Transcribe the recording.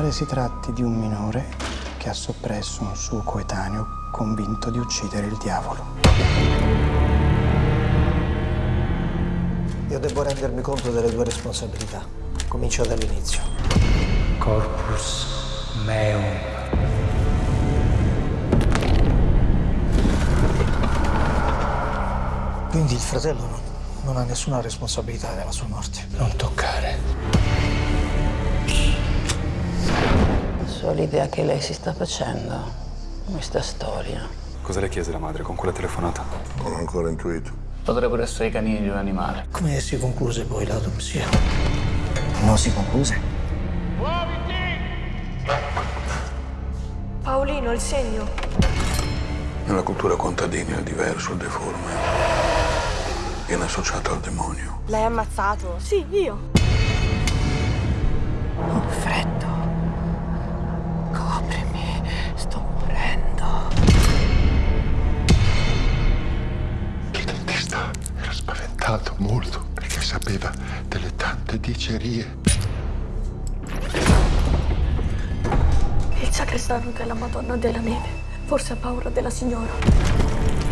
pare si tratti di un minore che ha soppresso un suo coetaneo convinto di uccidere il diavolo. Io devo rendermi conto delle tue responsabilità. Comincio dall'inizio. Corpus meum. Quindi il fratello non, non ha nessuna responsabilità della sua morte. Non toccare. So l'idea che lei si sta facendo, questa storia. Cosa le chiese la madre con quella telefonata? Non ho ancora intuito. Potrebbero essere i canini di un animale. Come si concluse poi l'autopsia? Non si concluse? Paolino, il segno. Nella cultura contadina il diverso, il deforme, viene associato al demonio. L'hai ammazzato? Sì, io. Ho freddo. Era spaventato molto perché sapeva delle tante dicerie. Il sacrestano della Madonna della Neve. Forse ha paura della signora.